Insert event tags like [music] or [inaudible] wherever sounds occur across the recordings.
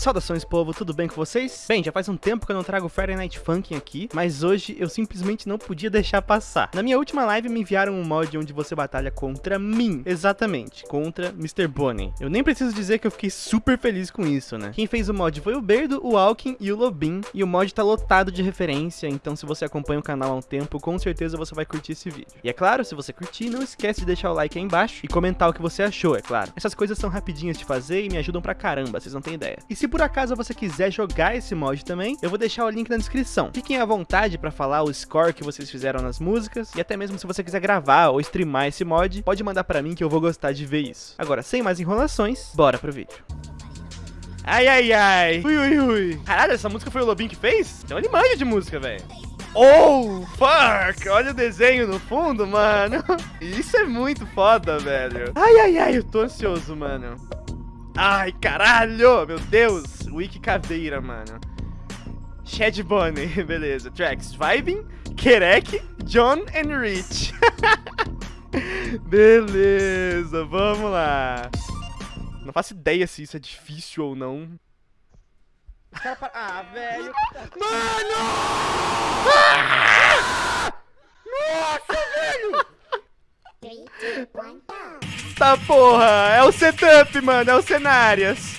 Saudações povo, tudo bem com vocês? Bem, já faz um tempo que eu não trago Friday Night Funkin' aqui, mas hoje eu simplesmente não podia deixar passar. Na minha última live me enviaram um mod onde você batalha contra mim, exatamente, contra Mr. Bonnie. Eu nem preciso dizer que eu fiquei super feliz com isso, né? Quem fez o mod foi o Berdo, o Alkin e o Lobin, e o mod tá lotado de referência, então se você acompanha o canal há um tempo, com certeza você vai curtir esse vídeo. E é claro, se você curtir, não esquece de deixar o like aí embaixo e comentar o que você achou, é claro. Essas coisas são rapidinhas de fazer e me ajudam pra caramba, vocês não têm ideia. E se por acaso você quiser jogar esse mod também, eu vou deixar o link na descrição. Fiquem à vontade para falar o score que vocês fizeram nas músicas, e até mesmo se você quiser gravar ou streamar esse mod, pode mandar pra mim que eu vou gostar de ver isso. Agora, sem mais enrolações, bora pro vídeo. Ai, ai, ai. Ui, ui, ui. Caralho, essa música foi o Lobinho que fez? Então ele manja de música, velho. Oh, fuck! Olha o desenho no fundo, mano. [laughs] Isso é muito foda, velho. Ai, ai, ai, eu tô ansioso, mano. Ai, caralho! Meu Deus! Wiki caveira, mano. Shed Bunny, [laughs] beleza. Tracks, Vibing, Kerek, John and Rich. [laughs] beleza, vamos lá. Não faço ideia se isso é difícil ou não. Ah, velho. Mano! Ah! Nossa, velho! Tá porra! É o setup, mano, é o cenários.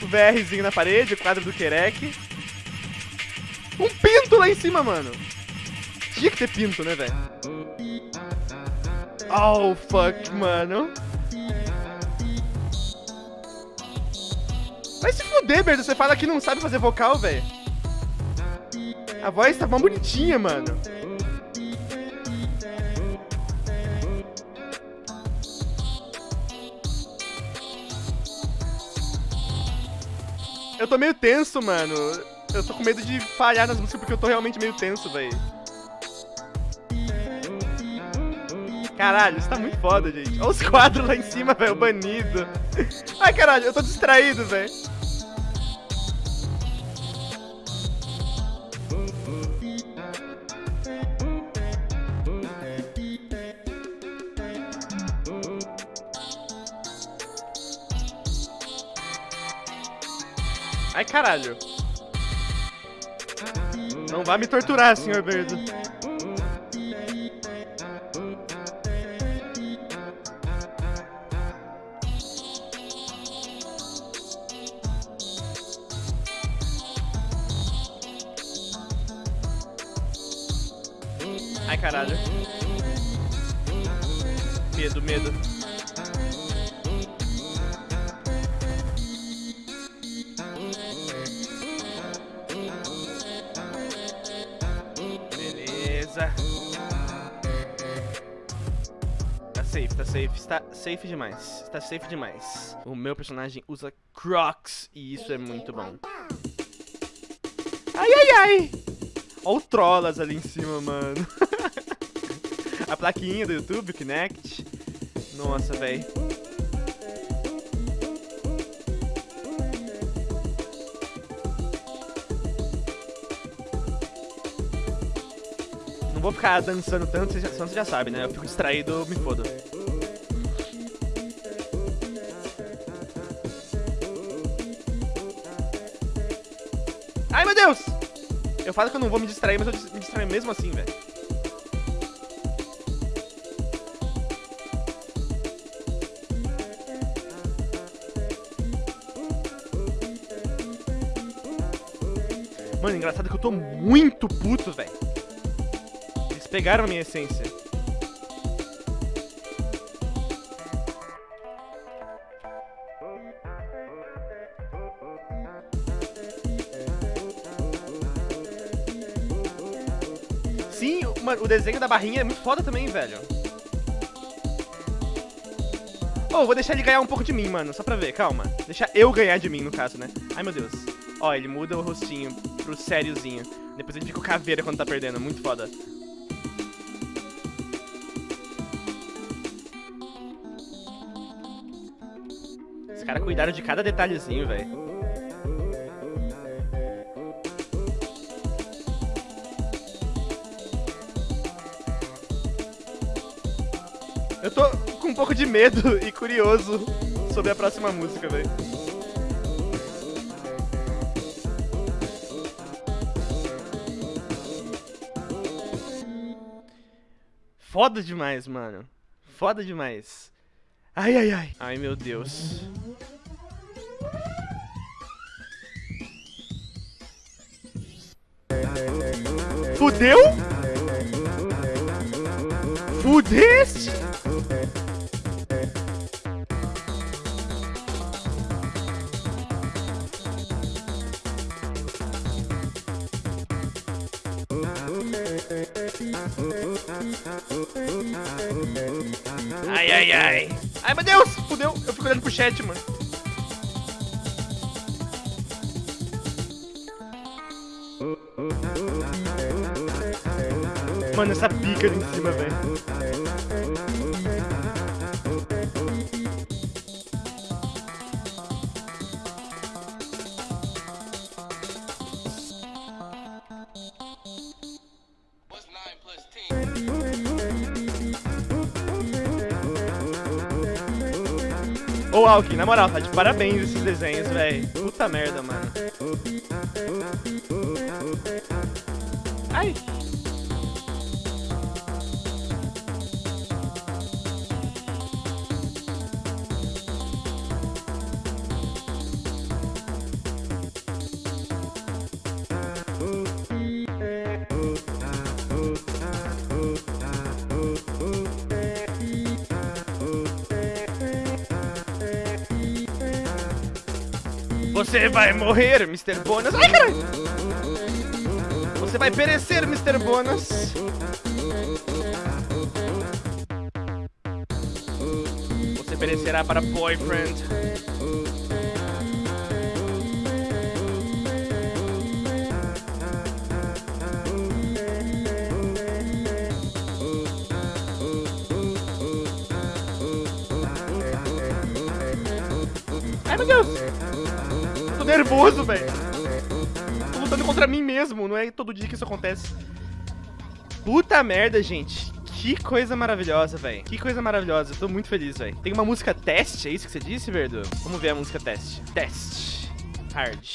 O VRzinho na parede, o quadro do Kerek. Um pinto lá em cima, mano. Tinha que ter pinto, né, velho? Oh, fuck, mano. Vai se fuder, Berdo. Você fala que não sabe fazer vocal, velho. A voz tá mó bonitinha, mano. Eu tô meio tenso, mano. Eu tô com medo de falhar nas músicas porque eu tô realmente meio tenso, velho. Caralho, isso tá muito foda, gente. Olha os quadros lá em cima, velho, banido. Ai, caralho, eu tô distraído, velho. Ai, caralho. Não vá me torturar, senhor Berdo. Ai, caralho. Medo, medo. Tá safe, tá safe. Está safe demais. Está safe demais. O meu personagem usa Crocs e isso é muito bom. Ai, ai, ai. Olha o Trollas ali em cima, mano. [laughs] A plaquinha do YouTube, Kinect. Nossa, velho. Vou ficar dançando tanto, senão você já sabe, né? Eu fico distraído, me fodo. Ai, meu Deus! Eu falo que eu não vou me distrair, mas eu me distraio mesmo assim, velho. Mano, engraçado que eu tô muito puto, velho. Pegaram a minha essência. Sim, o desenho da barrinha é muito foda também, velho. Oh, vou deixar ele ganhar um pouco de mim, mano, só pra ver, calma. Deixar eu ganhar de mim, no caso, né? Ai, meu Deus. Ó, ele muda o rostinho pro sériozinho. Depois ele fica o caveira quando tá perdendo, muito foda. caras cuidaram de cada detalhezinho, velho. Eu tô com um pouco de medo [laughs] e curioso sobre a próxima música, velho. Foda demais, mano. Foda demais. Ai, ai, ai. Ai, meu Deus. Fudeu? Fudeste? Ai, ai, ai. Ai, meu Deus! Fudeu. Eu fico olhando pro chat, mano. Mano, essa pica ali em cima, velho. Ô, Alkin, na moral, tá de parabéns esses desenhos, velho. Puta merda, mano. Ai. Você vai morrer, Mr. Bonus. Ai, caralho! Você vai perecer, Mr. Bonus. Você perecerá para boyfriend. Ai, meu Deus! Nervoso, velho. Tô lutando contra mim mesmo, não é todo dia que isso acontece. Puta merda, gente. Que coisa maravilhosa, velho. Que coisa maravilhosa. Eu tô muito feliz, velho. Tem uma música teste, é isso que você disse, Verdo? Vamos ver a música teste. Teste. Hard.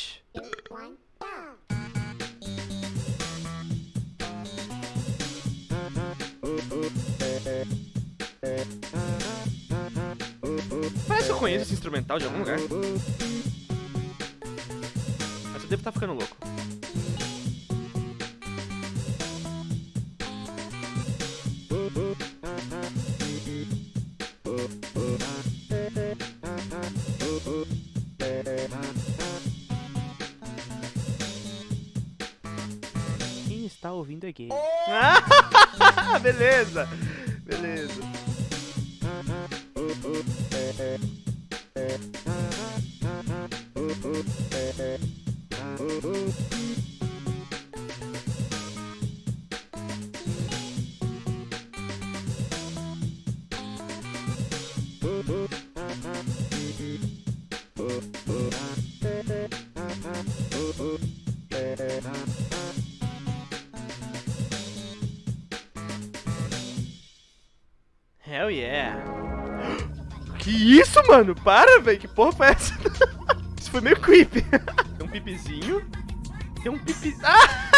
Parece que eu conheço esse instrumental de algum lugar devo estar tá ficando louco. Quem está ouvindo é gay. [laughs] Beleza. Beleza. Hell yeah. Que isso, mano? Para, velho. Que porra foi essa? [laughs] Isso foi meio creepy. Tem um pipizinho. Tem um pipi... Ah!